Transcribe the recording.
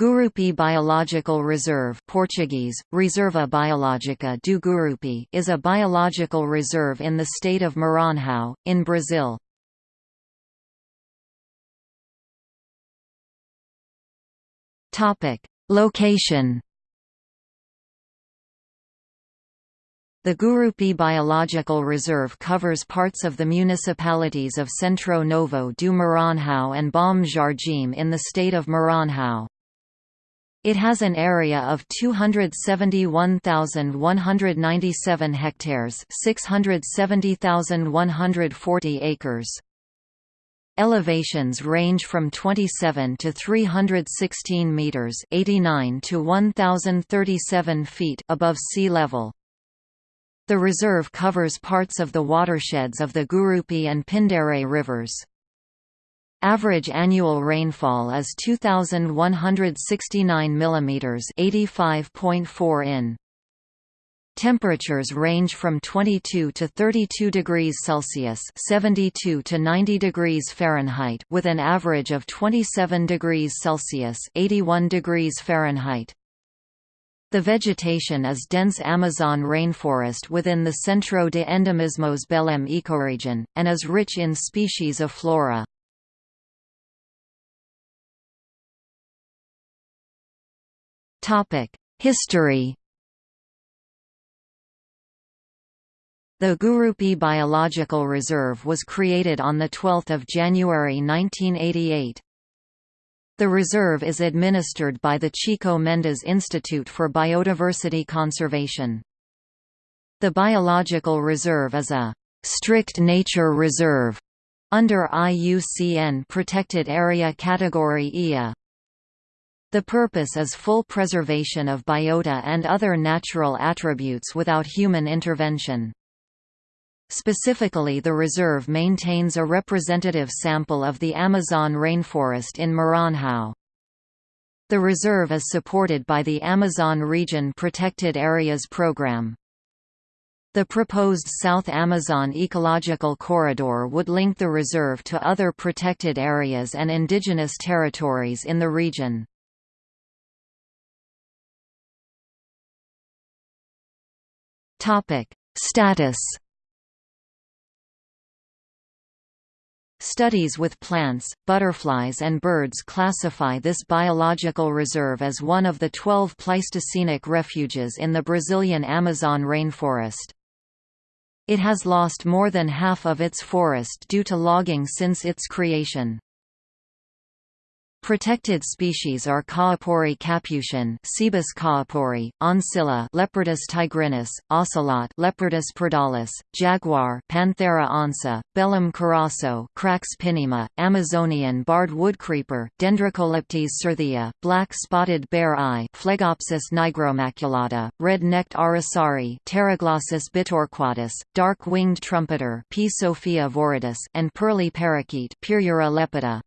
Gurupi Biological Reserve Portuguese, Reserva Biológica do Gurupi is a biological reserve in the state of Maranhão, in Brazil. Location The Gurupi Biological Reserve covers parts of the municipalities of Centro Novo do Maranhão and Bom Jardim in the state of Maranhão. It has an area of 271,197 hectares 670,140 acres. Elevations range from 27 to 316 meters 89 to 1037 feet above sea level. The reserve covers parts of the watersheds of the Gurupi and Pindare rivers. Average annual rainfall is 2169 mm 85.4 in. Temperatures range from 22 to 32 degrees Celsius (72 to 90 degrees Fahrenheit) with an average of 27 degrees Celsius (81 degrees Fahrenheit). The vegetation is dense Amazon rainforest within the Centro de Endemismos Belém ecoregion, and is rich in species of flora. History The Gurupi Biological Reserve was created on 12 January 1988. The reserve is administered by the Chico Mendes Institute for Biodiversity Conservation. The biological reserve is a strict nature reserve under IUCN Protected Area Category IA. The purpose is full preservation of biota and other natural attributes without human intervention. Specifically the reserve maintains a representative sample of the Amazon rainforest in Maranhão. The reserve is supported by the Amazon Region Protected Areas Program. The proposed South Amazon Ecological Corridor would link the reserve to other protected areas and indigenous territories in the region. Topic: Status. Studies with plants, butterflies and birds classify this biological reserve as one of the 12 Pleistocenic refuges in the Brazilian Amazon rainforest. It has lost more than half of its forest due to logging since its creation. Protected species are Kaapori capuchin, Cebus kaapori, oncilla, Leopardus tigrinus, ocelot, Leopardus pardalis, jaguar, Panthera onca, Belem curassow, Crax pinima, Amazonian barred woodcreeper, Dendrocolaptes certhia, black spotted bare eye, Phlegopsis nigromaculata, red-necked aracari, Pteroglossus bitorquatus, dark-winged trumpeter, Psophia viridis, and pearly parakeet, Pyrrhura lepida.